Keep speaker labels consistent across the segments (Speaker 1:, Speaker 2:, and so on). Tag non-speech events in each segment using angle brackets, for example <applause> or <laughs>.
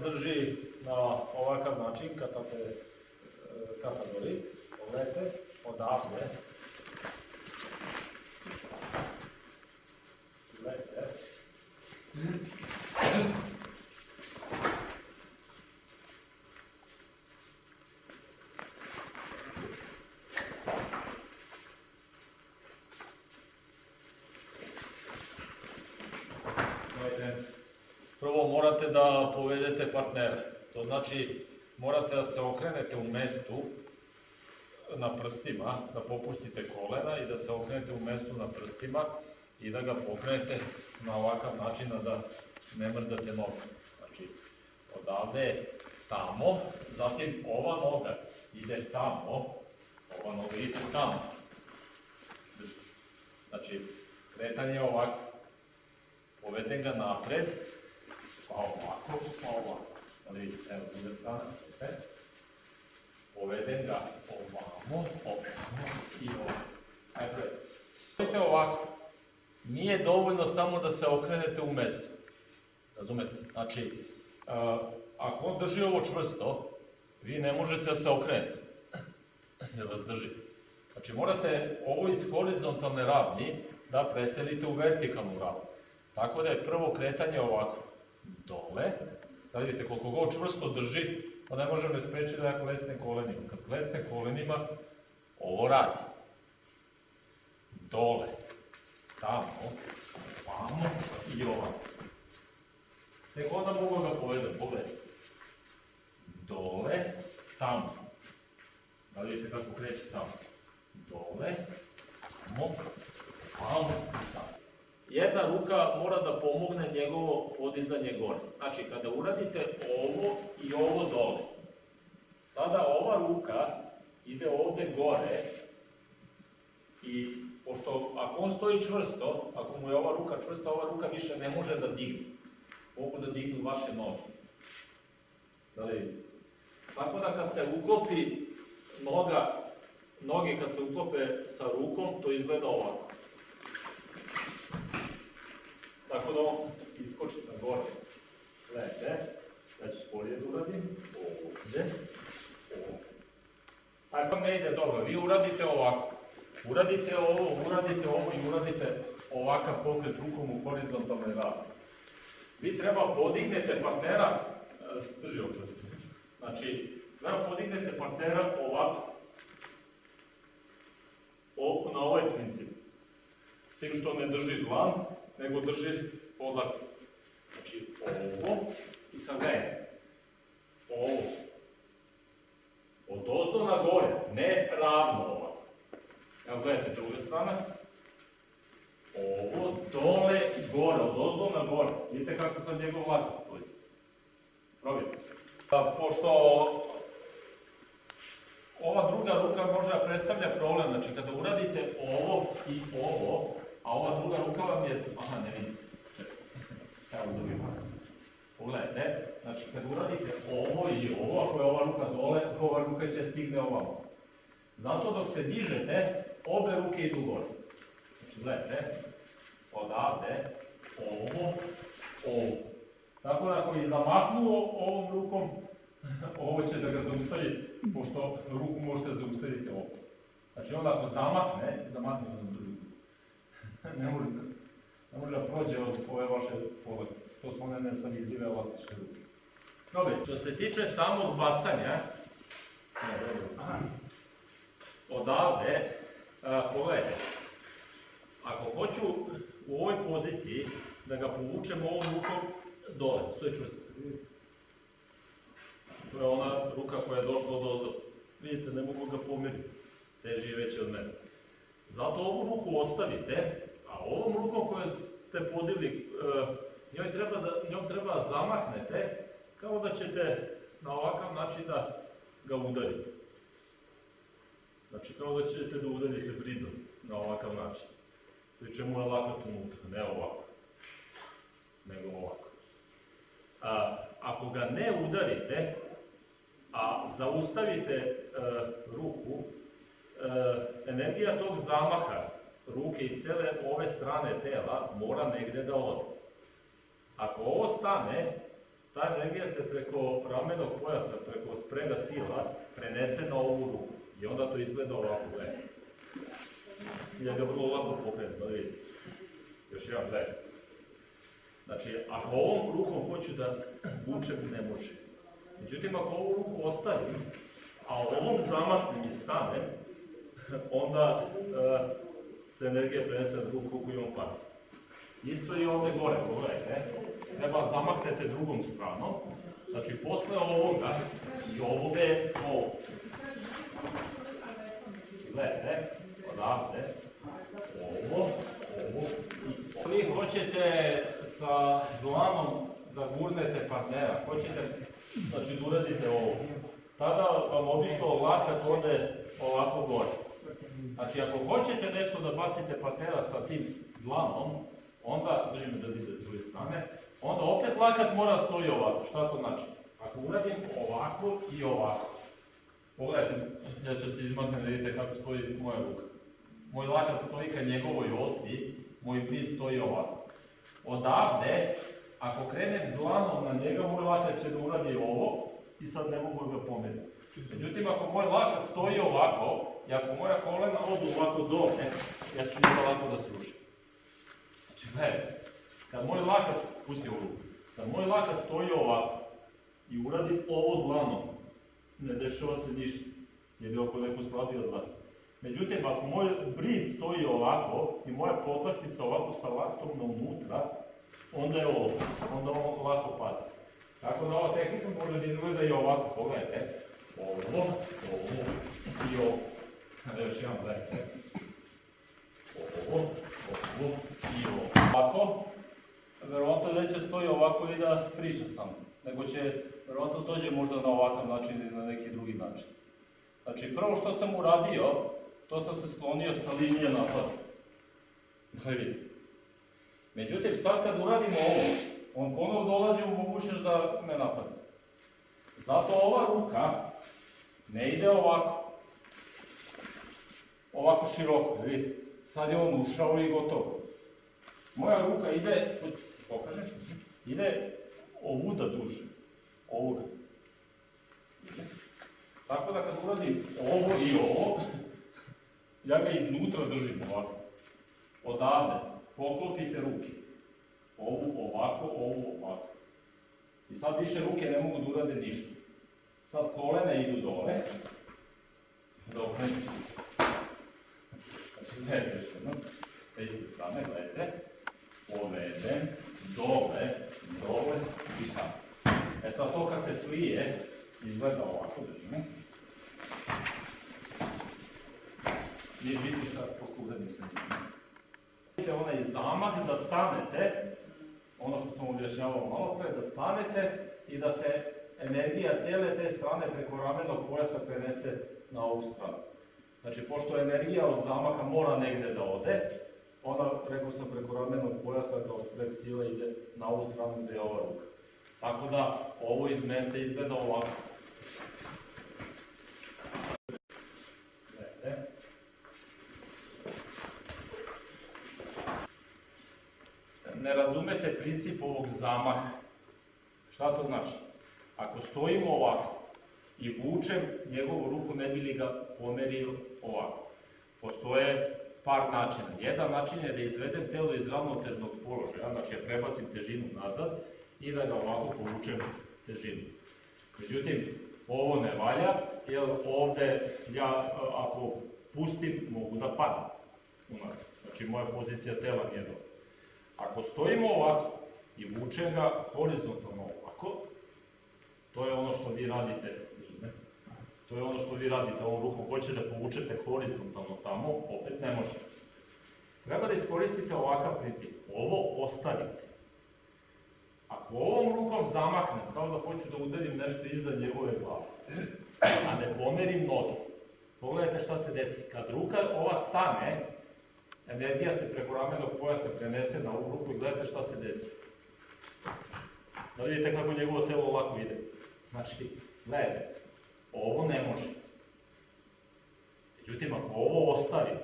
Speaker 1: drži na ovakav način, kad tako je kategori, pogledajte, odavde, gledajte, Gledajte, Prvo morate da povedete partnera. To znači morate da se okrenete u mestu na prstima, da popustite kolena i da se okrenete u mestu na prstima i da ga pokrenete na ovakav način da ne mrdate nogu. Znači, odavde tamo, zatim ova noga ide tamo, ova noga ide tamo. Znači, kretanje je ovako. Povedem ga napred, pa ovako, pa ovako. Ali evo, druga strana, vidite. Povedem ga ovamo, ovamo i ovamo. Ajde, Vidite ovako, nije dovoljno samo da se okrenete u mestu. Razumete? Znači, uh, ako on drži ovo čvrsto, vi ne možete da se okrenete. Jer vas drži. Znači, morate ovo iz horizontalne ravni da preselite u vertikalnu ravnu. Tako da je prvo kretanje ovako. Dole. Da vidite koliko god čvrsto drži, pa ne može me sprečiti da ja klesne kolenima. Kad klesne kolenima, ovo radi. Dole. Tamo. Vamo i ovako. Tek onda mogu ga povedati, pogledaj. Dole, tamo. Da vidite kako kreće tamo. Dole, tamo, tamo, tamo. Jedna ruka mora da pomogne njegovo podizanje gore. Znači, kada uradite ovo i ovo dole, sada ova ruka ide ovde gore i pošto ako on stoji čvrsto, ako mu je ova ruka čvrsta, ova ruka više ne može da digne. Mogu da dignu vaše noge. Da li? Tako da kad se uklopi noga, noge kad se uklope sa rukom, to izgleda ovako. Tako da on iskoči na gore. Gledajte, ja ću sporije da uradim. Ovde. Aj pa ne ide dobro, vi uradite ovako. Uradite ovo, uradite ovo i uradite ovakav pokret rukom u horizontalnoj ravni. Vi treba podignete partnera, e, drži ovo čvrsto. Znači, treba podignete partnera ovako. O, na ovaj princip. S tim što ne drži dlan, nego drži podlaktice. Znači, ovo i sad gledaj. Ovo. Od ozdo na gore, ne ravno ovako. Evo gledajte, druga strana. Ovo dole i gore, od ozdo na gore. Vidite kako sad njegov lakac stoji. Probajte. Pa, pošto ova druga ruka može da predstavlja problem, znači kada uradite ovo i ovo, a ova druga ruka vam je, aha ne vidite, evo drugi strane. Pogledajte, znači kad uradite ovo i ovo, ako je ova ruka dole, ova ruka će stigne ovamo. Zato dok se dižete, obe ruke idu gore. Znači gledajte, odavde, ovo, ovo. Tako da ako je zamahnuo ovom rukom, <laughs> ovo će da ga zaustavi, pošto ruku možete zaustaviti ovo. Znači onda ako zamahne, zamahne na drugu. <laughs> ne da- ne može da prođe od ove vaše poletnice. To su one nesavidljive elastične ruke. Dobro, što se tiče samog bacanja, ne, dobro, odavde, a, pogledajte, ako hoću u ovoj poziciji da ga povučem ovom rukom dole, stoje čvrsto. To je ona ruka koja je došla od ozdo. Vidite, ne mogu ga pomeriti. Teži je veći od mene. Zato ovu ruku ostavite, a ovom rukom koju ste podigli, e, njoj treba da, njom treba zamahnete, kao da ćete na ovakav način da ga udarite. Znači, kao da ćete da udarite bridom na ovakav način. Pri čemu je lakat unutra, ne ovako, nego ovako. A, ako ga ne udarite, a zaustavite e, ruku, e, energija tog zamaha ruke i cele ove strane tela mora negde da ode. Ako ovo stane, ta energija se preko ramenog pojasa, preko sprega sila, prenese na ovu ruku. I onda to izgleda ovako, gledaj. Ja ga vrlo lako pokrenem, da vidite. Još jedan, gledaj. Znači, ako ovom rukom hoću da vučem, ne može. Međutim, ako ovu ruku ostavim, a ovom zamahnem i stanem, <laughs> onda e, se energija prenese na drugu ruku i on pada. Isto i ovdje gore, pogledajte. Treba zamahnete drugom stranom. Znači, posle ovoga i ovdje ovo. Gledajte, odavde, ovo, ovo i ovo. Vi hoćete sa dlanom da gurnete partnera, hoćete znači, da uradite ovo. Tada vam obično lakat ode ovako gore. Znači, ako hoćete nešto da bacite partnera sa tim dlanom, onda, držim da vidite s druge strane, onda opet lakat mora stoji ovako. Šta to znači? Ako uradim ovako i ovako, pogledajte, ja ću se izmaknem da vidite kako stoji moja ruka. Moj lakat stoji ka njegovoj osi, moj brid stoji ovako. Odavde, ako krenem dlanom na njega, moj lakat će da uradi ovo i sad ne mogu ga pomeriti. Međutim, ako moj lakat stoji ovako, i ako moja kolena odu ovako dole, ja ću njega lako da srušim. Znači, gledajte, kad moj lakat, pusti ovu ruku, kad moj lakat stoji ovako i uradi ovo dlanom, ne dešava se ništa, jer je oko neko slabiji od vas. Međutim, ako moj brid stoji ovako i moja potlaktica ovako sa laktom na unutra, onda je ovo, onda ovo lako pada. Tako da ova tehnika može da izgleda i ovako, pogledajte. Ovo, ovo i ovo. Evo još jedan, gledajte. Ovo, ovo i ovo. Ovako, verovatno neće stoji ovako i da priča sam, nego će verovatno dođe možda na ovakav način ili na neki drugi način. Znači, prvo što sam uradio, to sam se sklonio sa linije napada. Da vidite. Međutim, sad kad uradimo ovo, on ponovo dolazi u mogućnost da me napadne. Zato ova ruka ne ide ovako. Ovako široko, vidite. Sad je on ušao i gotovo. Moja ruka ide, pokažem, ide ovuda duže. Ovoga. Tako da kad uradim ovo i ovo, ja ga iznutra držim ovako. Odavde, poklopite ruke. Ovu ovako, ovu ovako. I sad više ruke ne mogu da urade ništa. Sad kolene idu dole. Dobro. Znači, gledajte još jednom. Sa iste strane, gledajte. Povedem, dole, dole i tamo. E sad to kad se slije, izgleda ovako, držim. Nije vidi šta posle uradim sa. Vidite onaj zamah da stanete, ono što sam objašnjavao malo pre, da stanete i da se energija cijele te strane preko ramenog pojasa prenese na ovu stranu. Znači, pošto energija od zamaha mora negde da ode, ona, rekao sam, preko ramenog pojasa kao spreg sile ide na ovu stranu gde je ova ruka. Tako da, ovo iz mesta izgleda ovako. Gledajte. Ne razumete princip ovog zamaha. Šta to znači? Ako stojimo ovako i vučem njegovu ruku, ne bi li ga pomerio ovako. Postoje par načina. Jedan način je da izvedem telo iz ravnotežnog položaja, znači ja prebacim težinu nazad i da ga ovako povučem težinu. Međutim, ovo ne valja, jer ovde ja ako pustim mogu da padnem u nas. Znači moja pozicija tela nije dobra. Ako stojimo ovako i vučem ga horizontalno ovako, to je ono što vi radite? To je ono što vi radite ovom rukom, hoćete da povučete horizontalno tamo, opet ne može. Treba da iskoristite ovakav princip. Ovo ostavite. Ako ovom rukom zamahnem, kao da hoću da udarim nešto iza njegove glave, a ne pomerim noge, pogledajte šta se desi. Kad ruka ova stane, energija se preko ramenog pojasa prenese na ovu ruku i gledajte šta se desi. Da vidite kako njegovo telo lako ide. Znači, gledajte, ovo ne može. Međutim, ako ovo ostavim,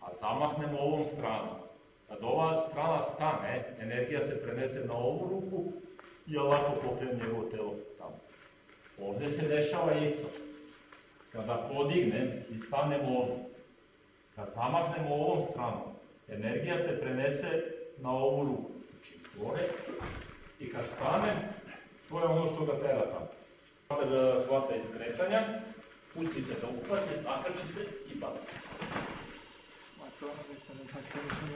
Speaker 1: a zamahnemo ovom stranom, kad ova strana stane, energija se prenese na ovu ruku i ovako pokrenem njegovo telo tamo. Ovdje se dešava isto. Kada podignem i stanem ovdje, kad zamaknem ovom stranom, energija se prenese na ovu ruku, znači gore, i kad stanem, to je ono što ga tera tamo. Kada hvata iz kretanja, pustite da uhvate, zakrčite i bacite.
Speaker 2: Ma to ono što ne tako nisam